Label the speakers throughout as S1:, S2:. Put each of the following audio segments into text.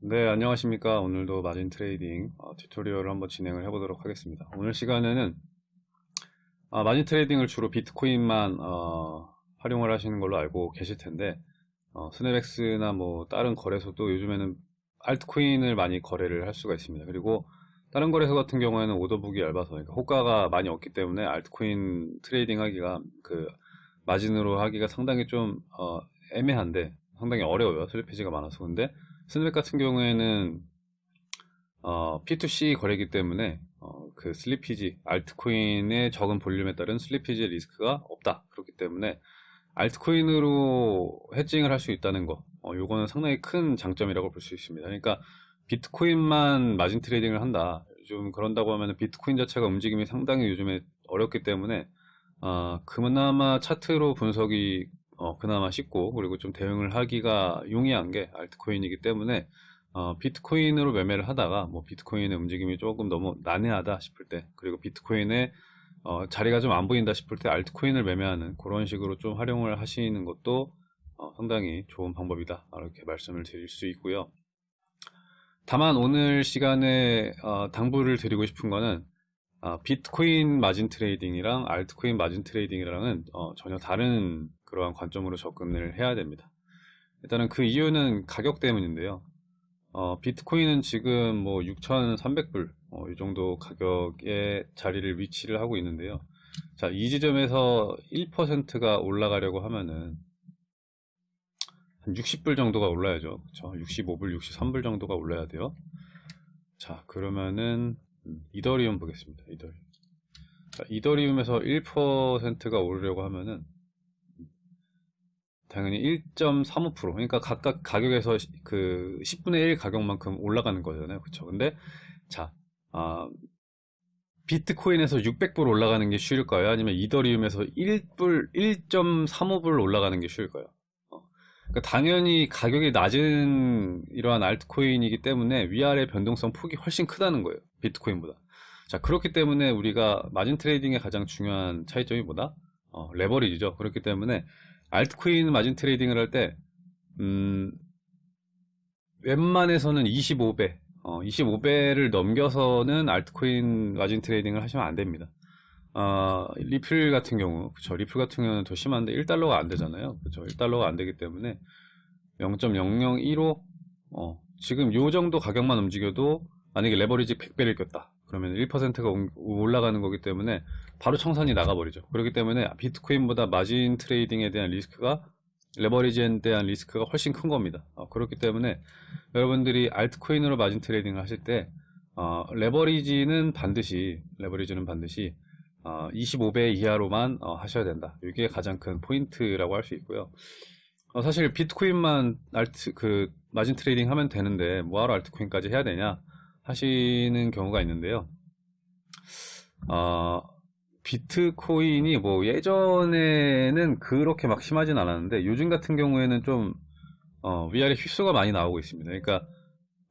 S1: 네, 안녕하십니까. 오늘도 margin trading 어, tutorial을 한번 진행을 해보도록 하겠습니다. 오늘 시간에는 아, margin trading을 주로 비트코인만 어, 활용을 하시는 걸로 알고 계실 텐데 어, SnapEx나 뭐 다른 거래소도 요즘에는 알트코인을 많이 거래를 할 수가 있습니다. 그리고 다른 거래소 같은 경우에는 order book이 얇아서 그러니까 호가가 많이 없기 때문에 알트코인 trading 하기가 그 마진으로 하기가 상당히 좀 어, 애매한데 상당히 어려워요. slippage가 많아서 근데 Snap 같은 경우에는 어, P2C 거래이기 때문에 어, 그 slippage 알트코인의 적은 볼륨에 따른 slippage 리스크가 없다. 그렇기 때문에 알트코인으로 hedging을 할 수 있다는 거 어, 요거는 상당히 큰 장점이라고 볼 수 있습니다. 그러니까 비트코인만 margin trading을 한다. 좀 그런다고 하면 비트코인 자체가 움직임이 상당히 요즘에 어렵기 때문에 어, 그나마 차트로 분석이 어, 그나마 쉽고 그리고 좀 대응을 하기가 용이한 게 알트코인이기 때문에 어, 비트코인으로 매매를 하다가 뭐 비트코인의 움직임이 조금 너무 난해하다 싶을 때 그리고 비트코인의 어, 자리가 좀 안 보인다 싶을 때 알트코인을 매매하는 그런 식으로 좀 활용을 하시는 것도 어, 상당히 좋은 방법이다. 이렇게 말씀을 드릴 수 있고요. 다만 오늘 시간에 어, 당부를 드리고 싶은 거는 어, 비트코인 margin trading이랑 알트코인 margin trading이랑은 어, 전혀 다른 그러한 관점으로 접근을 해야 됩니다. 일단은 그 이유는 가격 때문인데요. 어, 비트코인은 지금 뭐 6,300불 어, 이 정도 가격의 자리를 위치를 하고 있는데요. 자, 이 지점에서 1%가 올라가려고 하면은 한 60불 정도가 올라야죠. 그쵸? 65불, 63불 정도가 올라야 돼요. 자, 그러면은 음, 이더리움 보겠습니다. 이더리움. 자, 이더리움에서 1%가 오르려고 하면은 당연히 1.35% 그러니까 각각 가격에서 그 10분의 1 가격만큼 올라가는 거잖아요 그쵸 근데 자 아, 비트코인에서 600불 올라가는 게 쉬울까요 아니면 이더리움에서 1불 1.35불 올라가는 게 쉬울까요 어. 그러니까 당연히 가격이 낮은 이러한 알트코인이기 때문에 위아래 변동성 폭이 훨씬 크다는 거예요 비트코인보다. 자 그렇기 때문에 우리가 margin trading의 가장 중요한 차이점이 뭐다? 어, 레버리지죠. 그렇기 때문에 알트코인 margin trading을 할 때, 음, 웬만해서는 25배, 어, 25배를 넘겨서는 알트코인 margin trading을 하시면 안 됩니다. 어, 리플 같은 경우, 그쵸. 리플 같은 경우는 더 심한데 1달러가 안 되잖아요. 그쵸. 1달러가 안 되기 때문에 0.0015, 어, 지금 요 정도 가격만 움직여도 만약에 레버리지 100배를 꼈다. 그러면 1%가 올라가는 거기 때문에 바로 청산이 나가버리죠. 그렇기 때문에 비트코인보다 margin trading에 대한 리스크가 레버리지에 대한 리스크가 훨씬 큰 겁니다. 어, 그렇기 때문에 여러분들이 알트코인으로 margin trading을 하실 때 어, 레버리지는 반드시 레버리지는 반드시 어, 25배 이하로만 어, 하셔야 된다. 이게 가장 큰 포인트라고 할 수 있고요. 어, 사실 비트코인만 알트 그 margin trading 하면 되는데 뭐하러 알트코인까지 해야 되냐 하시는 경우가 있는데요. 어, 비트코인이 뭐 예전에는 그렇게 막 심하진 않았는데 요즘 같은 경우에는 좀 어, 위아래 whipsaw가 많이 나오고 있습니다. 그러니까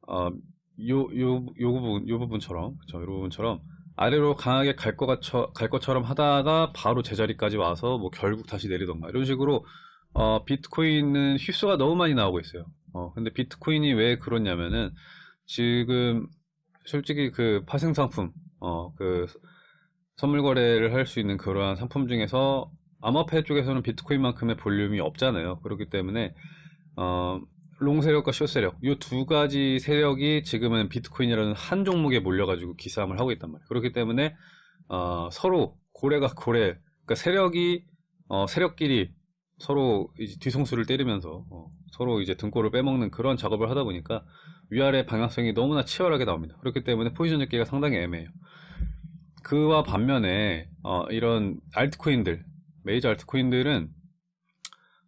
S1: 어, 요, 요, 요 부분, 요 부분처럼, 그쵸, 요 부분처럼 아래로 강하게 갈, 것, 갈 것처럼 하다가 바로 제자리까지 와서 뭐 결국 다시 내리던가 이런 식으로 어, 비트코인은 whipsaw가 너무 많이 나오고 있어요. 어, 근데 비트코인이 왜 그렇냐면은 지금 솔직히 그 파생 상품, 어, 그 선물 거래를 할 수 있는 그러한 상품 중에서 암호화폐 쪽에서는 비트코인만큼의 볼륨이 없잖아요. 그렇기 때문에 어, long 세력과 short 세력 이 두 가지 세력이 지금은 비트코인이라는 한 종목에 몰려가지고 기싸움을 하고 있단 말이에요. 그렇기 때문에 어, 서로 고래가 고래, 그러니까 세력이 어, 세력끼리 서로 뒤통수를 때리면서 어, 서로 이제 등골을 빼먹는 그런 작업을 하다 보니까 위아래 방향성이 너무나 치열하게 나옵니다. 그렇기 때문에 포지션 잡기가 상당히 애매해요. 그와 반면에 어, 이런 알트코인들, 메이저 알트코인들은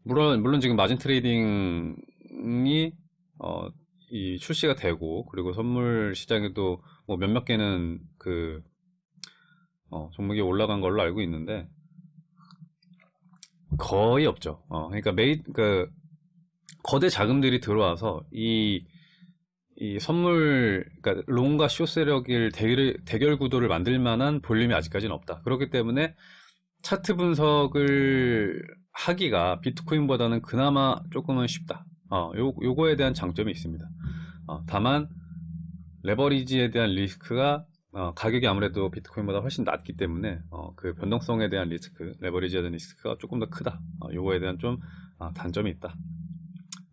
S1: 물론 물론 지금 margin trading 이 어, 이 출시가 되고 그리고 선물 시장에도 뭐 몇몇 개는 그 어, 종목이 올라간 걸로 알고 있는데 거의 없죠. 어, 그러니까 메이 그 거대 자금들이 들어와서 이, 이 선물, 그러니까 롱과 쇼 세력일 대결, 대결 구도를 만들 만한 볼륨이 아직까지는 없다. 그렇기 때문에 차트 분석을 하기가 비트코인보다는 그나마 조금은 쉽다. 어, 요, 요거에 대한 장점이 있습니다. 어, 다만 레버리지에 대한 리스크가 어, 가격이 아무래도 비트코인보다 훨씬 낮기 때문에 어, 그 변동성에 대한 리스크, 레버리지에 대한 리스크가 조금 더 크다. 어, 요거에 대한 좀 아, 단점이 있다.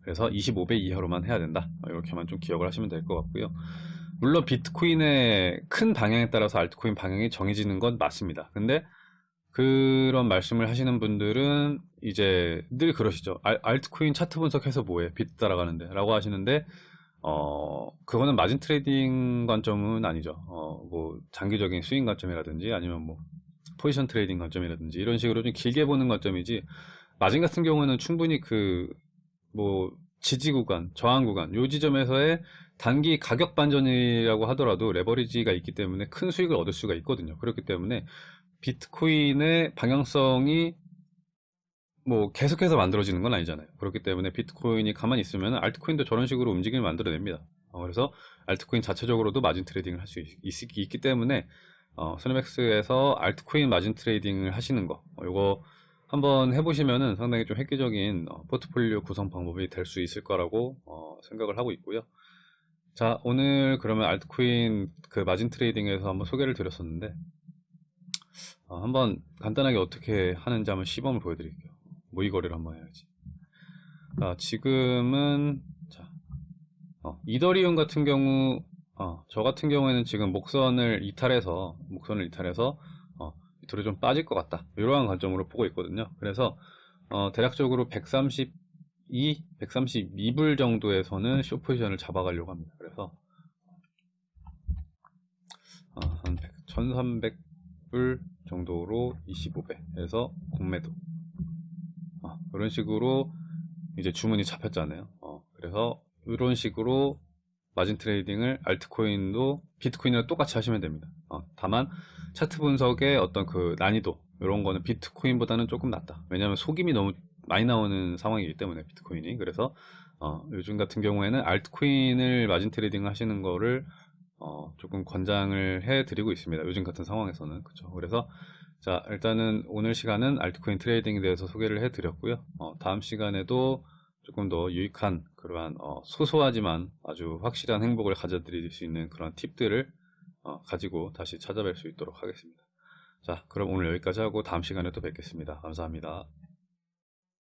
S1: 그래서 25배 이하로만 해야 된다. 어, 이렇게만 좀 기억을 하시면 될 것 같고요. 물론 비트코인의 큰 방향에 따라서 알트코인 방향이 정해지는 건 맞습니다. 근데 그런 말씀을 하시는 분들은 이제 늘 그러시죠. 알, 알트코인 차트 분석해서 뭐해? 비트 따라가는데 라고 하시는데 어 그거는 마진 trading 관점은 아니죠. 어 뭐 장기적인 스윙 관점이라든지 아니면 뭐 포지션 trading 관점이라든지 이런 식으로 좀 길게 보는 관점이지 마진 같은 경우는 충분히 그 뭐 지지 구간, 저항 구간 요 지점에서의 단기 가격 반전이라고 하더라도 레버리지가 있기 때문에 큰 수익을 얻을 수가 있거든요. 그렇기 때문에 비트코인의 방향성이 뭐 계속해서 만들어지는 건 아니잖아요. 그렇기 때문에 비트코인이 가만히 있으면 알트코인도 저런 식으로 움직임을 만들어냅니다. 어, 그래서 알트코인 자체적으로도 마진 trading을 할 수 있기 때문에 어, 소니맥스에서 알트코인 마진 trading을 하시는 거 어, 이거 한번 해보시면은 상당히 좀 획기적인 어, 포트폴리오 구성 방법이 될 수 있을 거라고 어, 생각을 하고 있고요. 자 오늘 그러면 알트코인 그 마진 trading에서 한번 소개를 드렸었는데 어, 한번 간단하게 어떻게 하는지 한번 시범을 보여드릴게요. 모의 거래를 한번 해야지. 자, 지금은 자, 어, 이더리움 같은 경우 어, 저 같은 경우에는 지금 목선을 이탈해서 목선을 이탈해서 어, 밑으로 좀 빠질 것 같다. 이러한 관점으로 보고 있거든요. 그래서 어, 대략적으로 132, 132불 정도에서는 쇼 포지션을 잡아가려고 합니다. 그래서 어, 한 100, 1300 불 정도로 25배 해서 공매도. 어, 이런 식으로 이제 주문이 잡혔잖아요. 어, 그래서 이런 식으로 마진 trading을 알트코인도 비트코인이랑 똑같이 하시면 됩니다. 어, 다만 차트 분석의 어떤 그 난이도 이런 거는 비트코인보다는 조금 낫다. 왜냐하면 속임이 너무 많이 나오는 상황이기 때문에 비트코인이. 그래서 어, 요즘 같은 경우에는 알트코인을 마진 trading 하시는 거를 어, 조금 권장을 해 드리고 있습니다. 요즘 같은 상황에서는. 그렇죠. 그래서 자, 일단은 오늘 시간은 알트코인 트레이딩에 대해서 소개를 해 드렸고요. 어, 다음 시간에도 조금 더 유익한 그러한 어, 소소하지만 아주 확실한 행복을 가져 드릴 수 있는 그런 팁들을 어, 가지고 다시 찾아뵐 수 있도록 하겠습니다. 자, 그럼 오늘 여기까지 하고 다음 시간에 또 뵙겠습니다. 감사합니다.